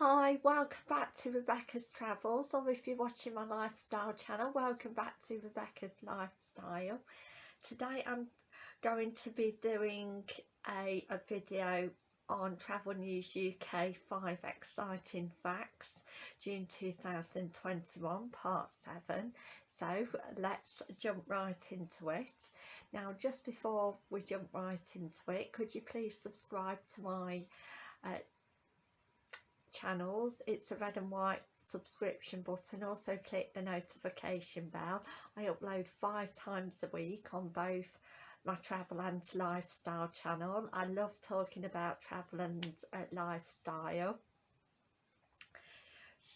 Hi, welcome back to Rebecca's Travels. Or if you're watching my lifestyle channel, welcome back to Rebecca's Lifestyle. Today I'm going to be doing a, a video on Travel News UK 5 Exciting Facts June 2021 part 7 so let's jump right into it. Now just before we jump right into it could you please subscribe to my uh, channels. It's a red and white subscription button. Also click the notification bell. I upload five times a week on both my travel and lifestyle channel. I love talking about travel and uh, lifestyle.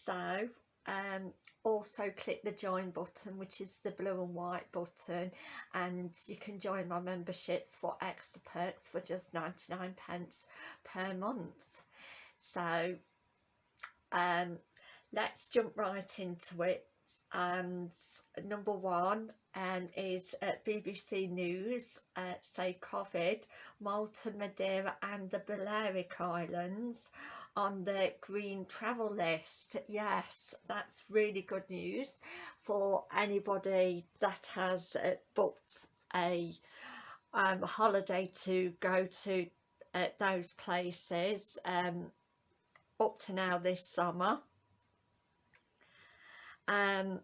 So um, also click the join button which is the blue and white button and you can join my memberships for extra perks for just 99 pence per month. So um, let's jump right into it. And number one um, is uh, BBC News uh, say COVID Malta, Madeira and the Balearic Islands on the green travel list. Yes that's really good news for anybody that has uh, booked a um, holiday to go to uh, those places. Um, up to now this summer um,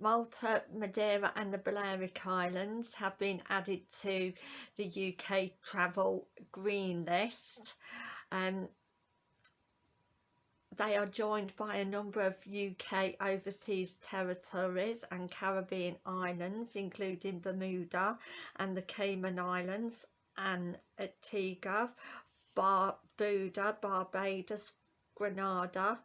Malta, Madeira and the Balearic Islands have been added to the UK travel green list. Um, they are joined by a number of UK overseas territories and Caribbean islands including Bermuda and the Cayman Islands and Antigua, Barbuda, Barbados, Grenada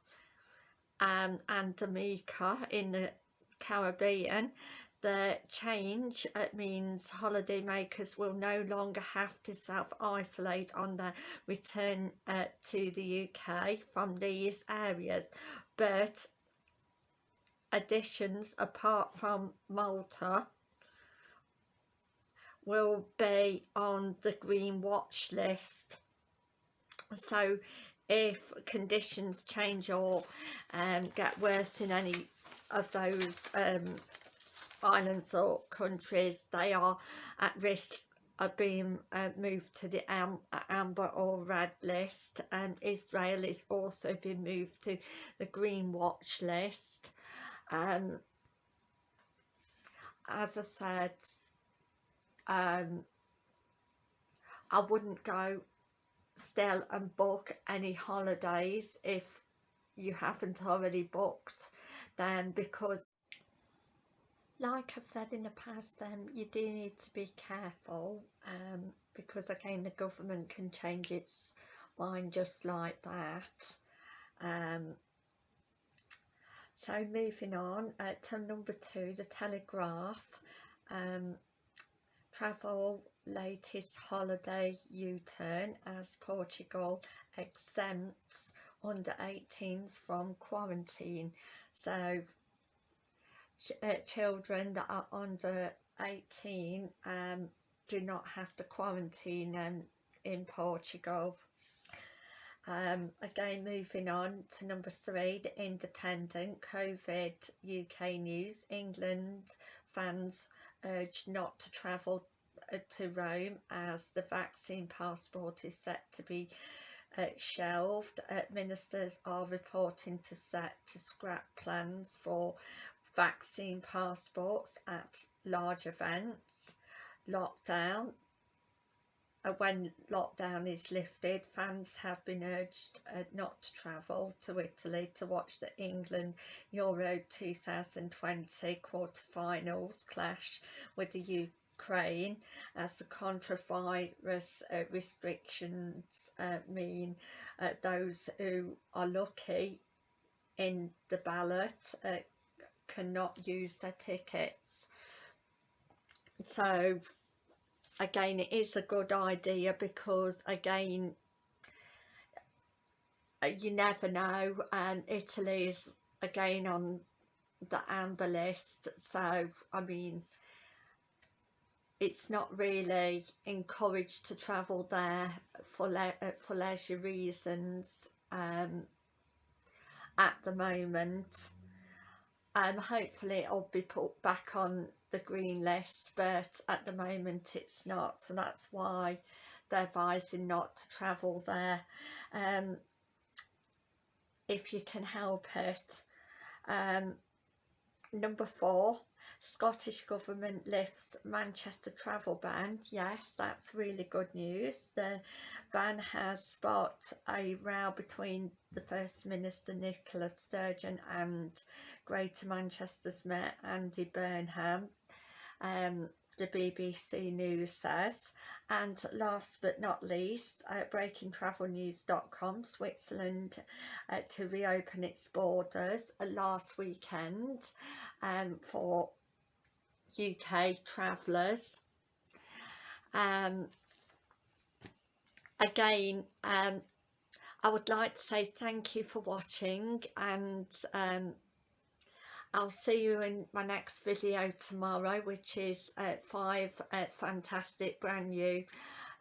um, and Dominica in the Caribbean. The change it means holidaymakers will no longer have to self-isolate on their return uh, to the UK from these areas. But additions apart from Malta will be on the green watch list so if conditions change or um, get worse in any of those um, islands or countries they are at risk of being uh, moved to the am amber or red list. And Israel is also been moved to the green watch list. Um, as I said um, I wouldn't go still and book any holidays if you haven't already booked then because like I've said in the past um, you do need to be careful um, because again the government can change its mind just like that. Um, so moving on uh, to number two the Telegraph. Um, travel latest holiday U-turn as Portugal exempts under 18s from quarantine. So ch uh, children that are under 18 um, do not have to quarantine um, in Portugal. Um, again moving on to number three the independent COVID UK news. England fans urged not to travel uh, to Rome as the vaccine passport is set to be uh, shelved. Uh, ministers are reporting to set to scrap plans for vaccine passports at large events. Lockdown. Uh, when lockdown is lifted, fans have been urged uh, not to travel to Italy to watch the England Euro 2020 quarter-finals clash with the Ukraine as the coronavirus uh, restrictions uh, mean uh, those who are lucky in the ballot uh, cannot use their tickets. So again it is a good idea because again uh, you never know and Italy is again on the amber list. So I mean it's not really encouraged to travel there for le uh, for leisure reasons um, at the moment um, hopefully it'll be put back on the green list but at the moment it's not. So that's why they're advising not to travel there. Um, if you can help it. Um, number four Scottish Government lifts Manchester travel ban. Yes, that's really good news. The ban has sparked a row between the First Minister Nicola Sturgeon and Greater Manchester's Mayor Andy Burnham. Um, the BBC News says. And last but not least, uh, breakingtravelnews.com, Switzerland uh, to reopen its borders uh, last weekend um, for UK travellers. Um, again, um, I would like to say thank you for watching and um, I'll see you in my next video tomorrow which is uh, five uh, fantastic brand new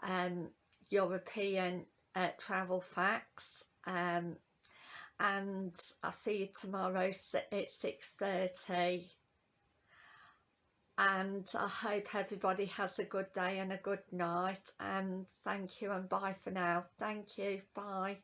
um, European uh, travel facts um, and I'll see you tomorrow at 6.30 and I hope everybody has a good day and a good night and thank you and bye for now. Thank you. Bye